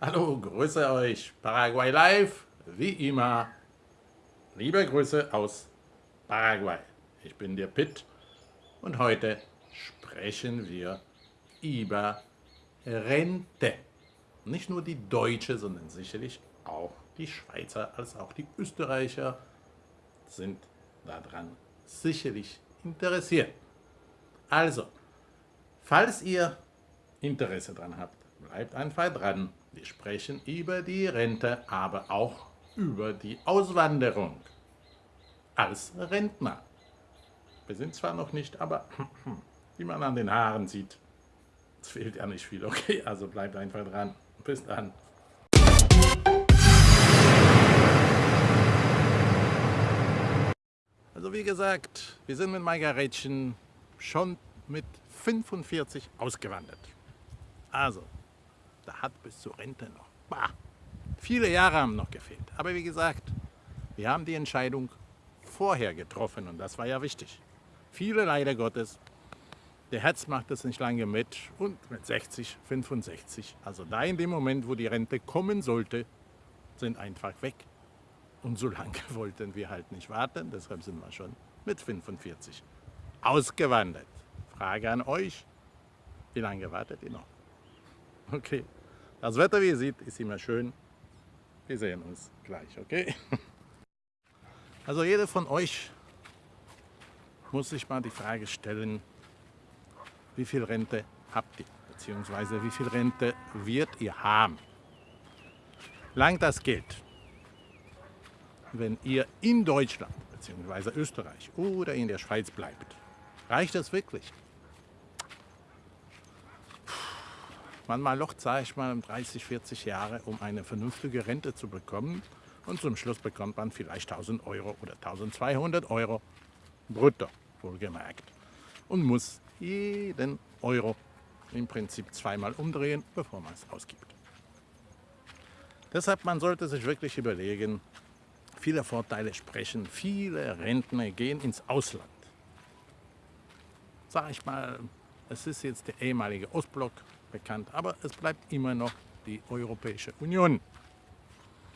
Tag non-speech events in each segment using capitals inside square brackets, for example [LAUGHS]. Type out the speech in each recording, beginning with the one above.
Hallo, grüße euch, Paraguay Live, wie immer. Liebe Grüße aus Paraguay. Ich bin der Pitt und heute sprechen wir über Rente. Nicht nur die Deutsche, sondern sicherlich auch die Schweizer als auch die Österreicher sind daran sicherlich interessiert. Also, falls ihr Interesse daran habt, bleibt einfach dran. Wir sprechen über die Rente, aber auch über die Auswanderung als Rentner. Wir sind zwar noch nicht, aber [CLEARS THROAT] wie man an den Haaren sieht, es fehlt ja nicht viel. Okay, also bleibt einfach dran. Bis dann. Also wie gesagt, wir sind mit Margaretchen schon mit 45 ausgewandert. Also, da hat bis zur Rente noch. Bah, viele Jahre haben noch gefehlt. Aber wie gesagt, wir haben die Entscheidung vorher getroffen und das war ja wichtig. Viele leider Gottes, der Herz macht das nicht lange mit und mit 60, 65, also da in dem Moment, wo die Rente kommen sollte, sind einfach weg. Und so lange [LAUGHS] wollten wir halt nicht warten, deshalb sind wir schon mit 45 ausgewandert. Frage an euch, wie lange wartet ihr noch? Okay. Das Wetter, wie ihr seht, ist immer schön. Wir sehen uns gleich, okay? [LAUGHS] Also jeder von euch muss sich mal die Frage stellen, wie viel Rente habt ihr? Beziehungsweise wie viel Rente wird ihr haben? Langt das Geld, wenn ihr in Deutschland beziehungsweise Österreich oder in der Schweiz bleibt? Reicht das wirklich? Manchmal locht, sage ich mal, 30, 40 Jahre, um eine vernünftige Rente zu bekommen. Und zum Schluss bekommt man vielleicht 1000 Euro oder 1200 Euro brutto, wohlgemerkt. Und muss jeden Euro im Prinzip zweimal umdrehen, bevor man es ausgibt. Deshalb, man sollte sich wirklich überlegen, viele Vorteile sprechen, viele Rentner gehen ins Ausland. Sag ich mal, es ist jetzt der ehemalige Ostblock, bekannt, aber es bleibt immer noch die Europäische Union.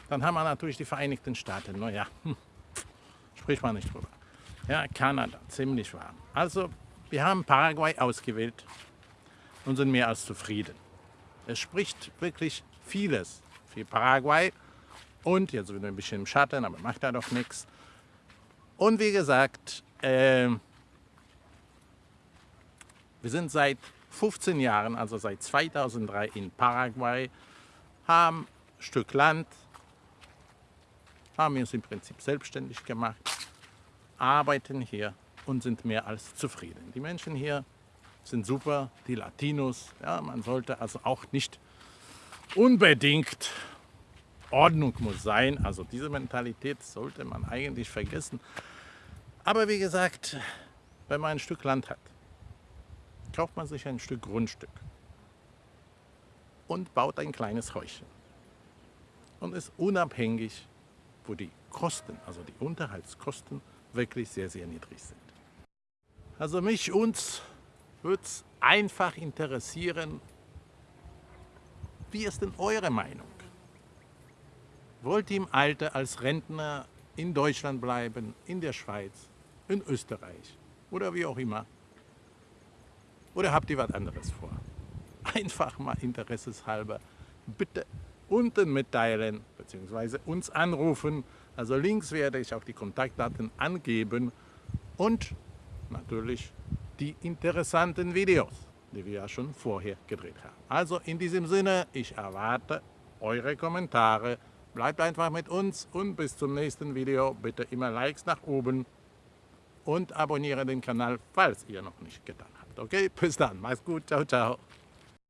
Dann haben wir natürlich die Vereinigten Staaten, naja, hm, spricht man nicht drüber. Ja, Kanada, ziemlich warm. Also, wir haben Paraguay ausgewählt und sind mehr als zufrieden. Es spricht wirklich vieles für Paraguay und jetzt sind wir ein bisschen im Schatten, aber macht da doch nichts. Und wie gesagt, äh, wir sind seit 15 Jahren, also seit 2003 in Paraguay, haben ein Stück Land, haben uns im Prinzip selbstständig gemacht, arbeiten hier und sind mehr als zufrieden. Die Menschen hier sind super, die Latinos, ja, man sollte also auch nicht unbedingt Ordnung muss sein, also diese Mentalität sollte man eigentlich vergessen. Aber wie gesagt, wenn man ein Stück Land hat, kauft man sich ein Stück Grundstück und baut ein kleines Häuschen und ist unabhängig, wo die Kosten, also die Unterhaltskosten, wirklich sehr, sehr niedrig sind. Also mich, uns würde es einfach interessieren, wie ist denn eure Meinung? Wollt ihr im Alter als Rentner in Deutschland bleiben, in der Schweiz, in Österreich oder wie auch immer? Oder habt ihr was anderes vor? [LAUGHS] Einfach mal interesseshalber bitte unten mitteilen bzw. uns anrufen. Also links werde ich auch die Kontaktdaten angeben und natürlich die interessanten Videos, die wir ja schon vorher gedreht haben. Also in diesem Sinne, ich erwarte eure Kommentare. Bleibt einfach mit uns und bis zum nächsten Video. Bitte immer Likes nach oben und abonniere den Kanal, falls ihr noch nicht getan habt. Okay, bis dann. Mach's gut. Ciao, ciao.